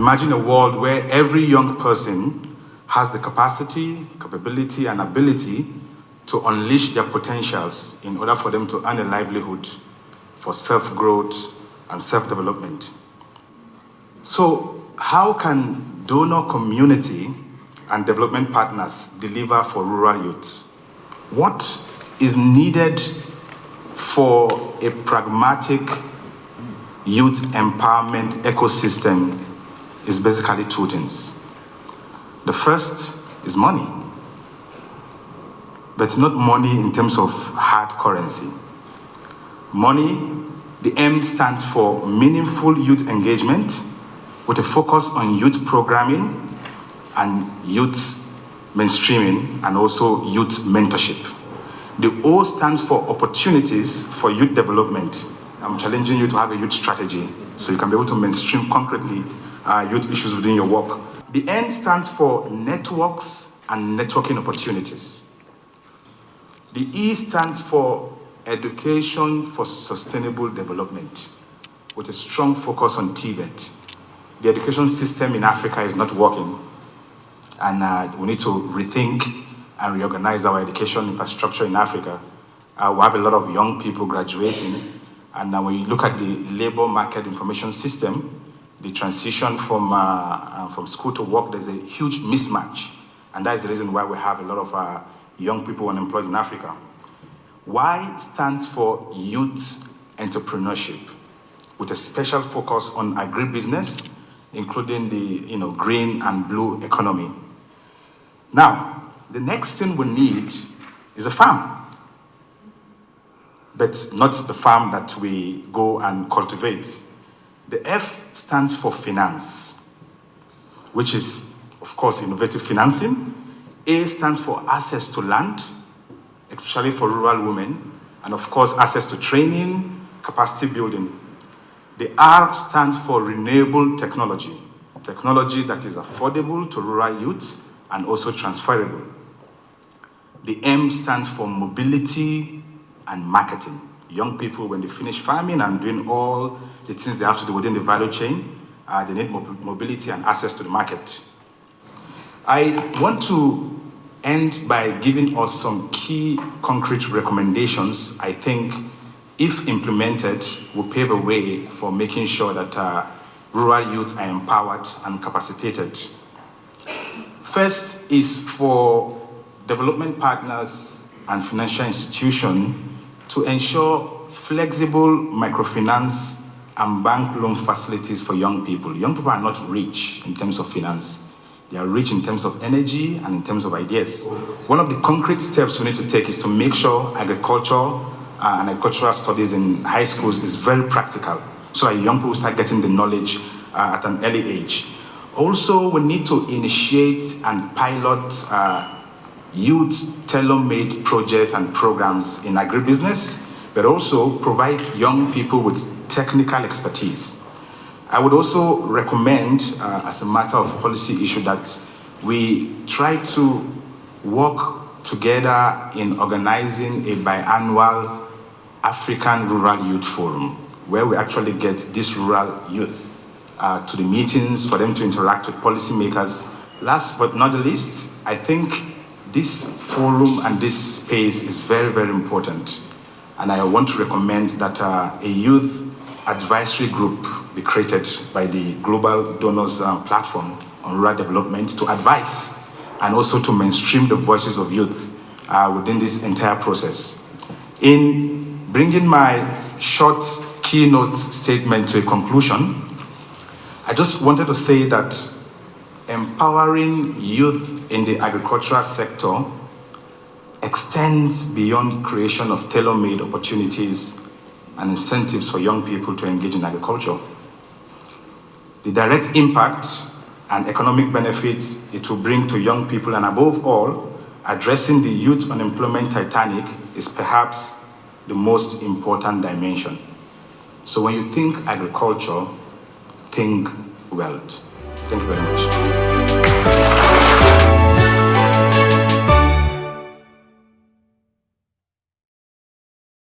imagine a world where every young person has the capacity, capability, and ability to unleash their potentials in order for them to earn a livelihood for self-growth and self-development. So how can donor community and development partners deliver for rural youth? What is needed for a pragmatic youth empowerment ecosystem is basically two things. The first is money, but not money in terms of hard currency. Money, the M stands for meaningful youth engagement with a focus on youth programming and youth mainstreaming and also youth mentorship. The O stands for opportunities for youth development. I'm challenging you to have a youth strategy so you can be able to mainstream concretely uh, youth issues within your work. The N stands for networks and networking opportunities. The E stands for education for sustainable development with a strong focus on TVET. The education system in Africa is not working and uh, we need to rethink and reorganize our education infrastructure in Africa. Uh, we have a lot of young people graduating, and when you look at the labor market information system, the transition from, uh, uh, from school to work, there's a huge mismatch. And that is the reason why we have a lot of uh, young people unemployed in Africa. Y stands for youth entrepreneurship, with a special focus on agribusiness, including the you know, green and blue economy. Now, the next thing we need is a farm. But not the farm that we go and cultivate. The F stands for finance, which is, of course, innovative financing. A stands for access to land, especially for rural women, and of course, access to training, capacity building. The R stands for renewable technology, technology that is affordable to rural youth and also transferable. The M stands for mobility and marketing. Young people, when they finish farming and doing all the things they have to do within the value chain, uh, they need mobility and access to the market. I want to end by giving us some key concrete recommendations I think if implemented will pave a way for making sure that uh, rural youth are empowered and capacitated. First is for development partners and financial institutions to ensure flexible microfinance and bank loan facilities for young people. Young people are not rich in terms of finance. They are rich in terms of energy and in terms of ideas. One of the concrete steps we need to take is to make sure agriculture uh, and agricultural studies in high schools is very practical so that young people start getting the knowledge uh, at an early age. Also, we need to initiate and pilot uh, youth tailor-made projects and programs in agribusiness, but also provide young people with technical expertise. I would also recommend, uh, as a matter of policy issue, that we try to work together in organizing a biannual African Rural Youth Forum, where we actually get these rural youth uh, to the meetings for them to interact with policymakers. Last but not the least, I think this forum and this space is very, very important. And I want to recommend that uh, a youth advisory group be created by the Global Donors uh, Platform on Rural Development to advise and also to mainstream the voices of youth uh, within this entire process. In bringing my short keynote statement to a conclusion, I just wanted to say that empowering youth in the agricultural sector extends beyond creation of tailor-made opportunities and incentives for young people to engage in agriculture. The direct impact and economic benefits it will bring to young people and above all, addressing the youth unemployment titanic is perhaps the most important dimension. So when you think agriculture, think wealth. Thank you very much.